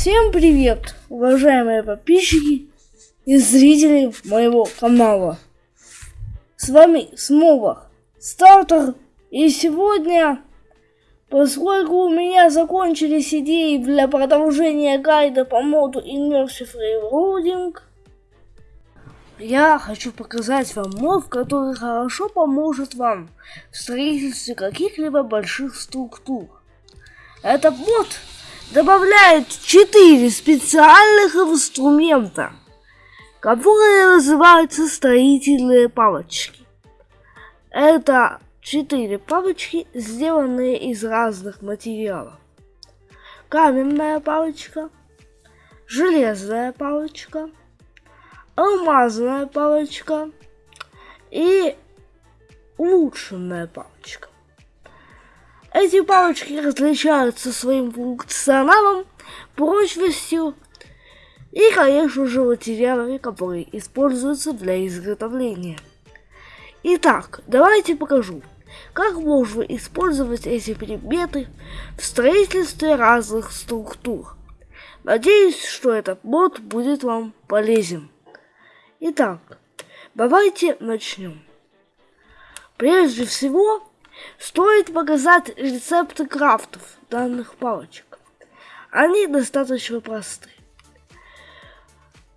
Всем привет, уважаемые подписчики и зрители моего канала. С вами снова Стартер. И сегодня, поскольку у меня закончились идеи для продолжения гайда по моду Immersive Railroading, я хочу показать вам мод, который хорошо поможет вам в строительстве каких-либо больших структур. Этот мод добавляет 4 специальных инструмента, которые называются строительные палочки. Это 4 палочки, сделанные из разных материалов. Каменная палочка, железная палочка, алмазная палочка и улучшенная палочка. Эти палочки различаются своим функционалом, прочностью и, конечно же, материалами, которые используются для изготовления. Итак, давайте покажу, как можно использовать эти предметы в строительстве разных структур. Надеюсь, что этот мод будет вам полезен. Итак, давайте начнем. Прежде всего, стоит показать рецепты крафтов данных палочек. Они достаточно просты.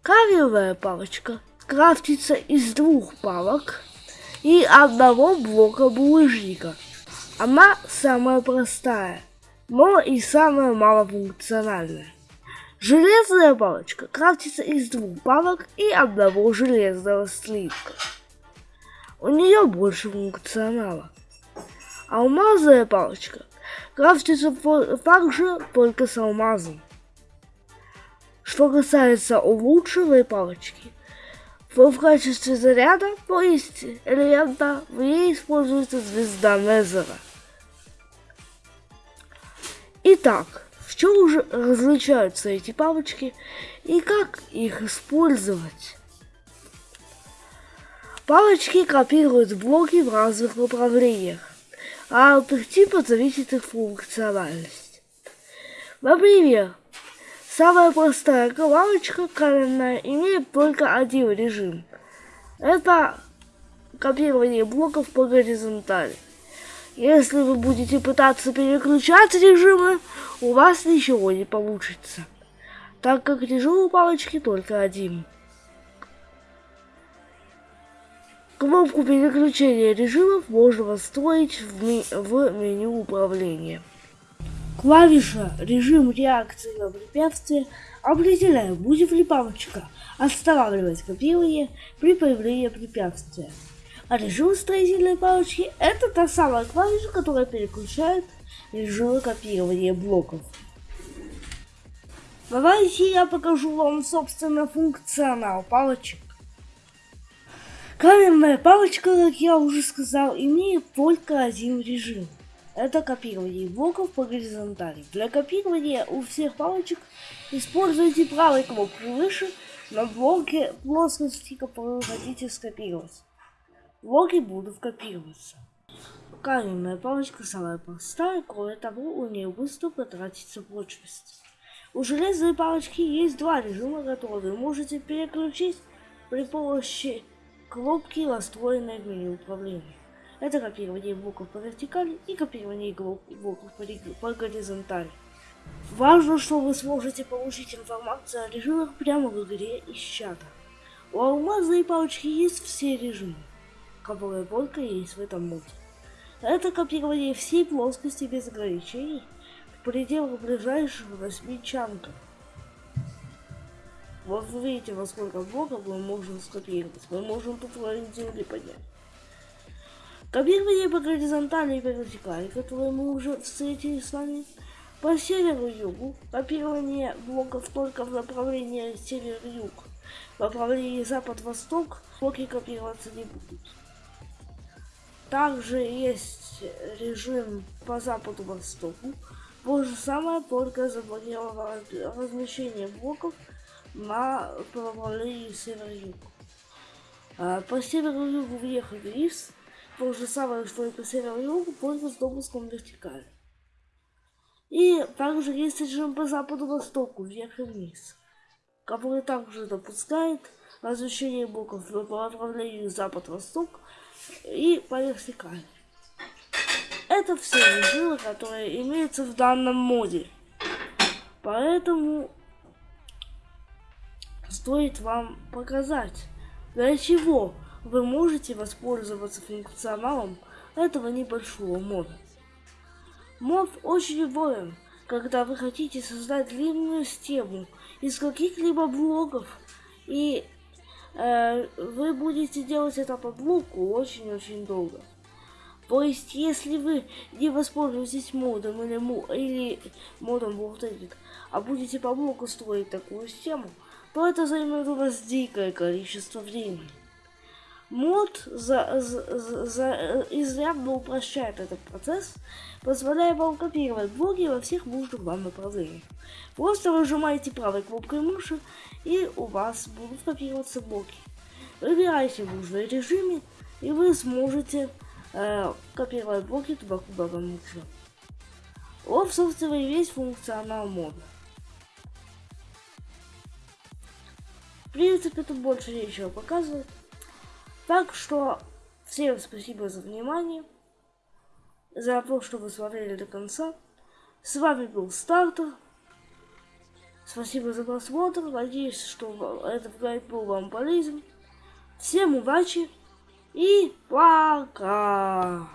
Кавелевая палочка крафтится из двух палок и одного блока булыжника. Она самая простая, но и самая малофункциональная. Железная палочка крафтится из двух палок и одного железного слитка. У нее больше функционала. Алмазная палочка крафтится также только с алмазом. Что касается улучшенной палочки, то в качестве заряда, то есть элемента, в ней используется звезда Незера. Итак, в чем же различаются эти палочки и как их использовать? Палочки копируют блоки в разных направлениях, а от их типа зависит их функциональность. Например, самая простая палочка каменная имеет только один режим. Это копирование блоков по горизонтали. Если вы будете пытаться переключать режимы, у вас ничего не получится, так как режим у палочки только один. Кнопку переключения режимов можно настроить в, ми в меню управления. Клавиша «Режим реакции на препятствие» определяет, будет ли палочка останавливать копирование при появлении препятствия. А режим строительной палочки – это та самая клавиша, которая переключает режимы копирования блоков. Давайте я покажу вам, собственно, функционал палочек. Каменная палочка, как я уже сказал, имеет только один режим. Это копирование блоков по горизонтали. Для копирования у всех палочек используйте правой кнопку выше на блоке плоскости, которую хотите скопировать. Блоки будут копироваться. Каменная палочка самая простая, кроме того, у нее быстро потратится прочность. У железной палочки есть два режима, которые вы можете переключить при помощи кнопки, настроенной в меню управления. Это копирование блоков по вертикали и копирование блоков по горизонтали. Важно, что вы сможете получить информацию о режимах прямо в игре из чата. У алмазной палочки есть все режимы, которые только есть в этом моде. Это копирование всей плоскости без ограничений в пределах ближайших 8 чанков. Вот вы видите, во сколько блоков мы можем скопировать. Мы можем тут творить земли поднять. Копирование по горизонтали и по вертикали, которое мы уже встретили с вами. По северу-югу копирование блоков только в направлении север-юг. В направлении запад-восток блоки копироваться не будут. Также есть режим по западу-востоку. То же самое, только заблокировано размещение блоков на направлении север-юг. А, по северу-югу въехать вниз, то же самое, что и по северу-югу, только с допуском вертикали. И также есть режим по западу-востоку, вверх и вниз, который также допускает размещение блоков по направлению запад-восток и по вертикали. Это все режимы, которые имеются в данном моде. Поэтому стоит вам показать, для чего вы можете воспользоваться функционалом этого небольшого мода. Мод очень удобен, когда вы хотите создать длинную систему из каких-либо блоков, и э, вы будете делать это по блоку очень-очень долго. То есть, если вы не воспользуетесь модом или, или модом Voltaic, а будете по блоку строить такую систему, то это займет у вас дикое количество времени. Мод за, за, за, изрядно упрощает этот процесс, позволяя вам копировать блоки во всех нужных вам направлениях. Просто нажимаете правой кнопкой мыши, и у вас будут копироваться блоки. Выбирайте нужный режим, и вы сможете э, копировать блоки туда, куда вам нужно. Вот, собственно, и весь функционал мода. Принципе, тут больше нечего показывать. Так что всем спасибо за внимание, за то, что вы смотрели до конца. С вами был Стартер. Спасибо за просмотр. Надеюсь, что этот гайд был вам полезен. Всем удачи! И пока!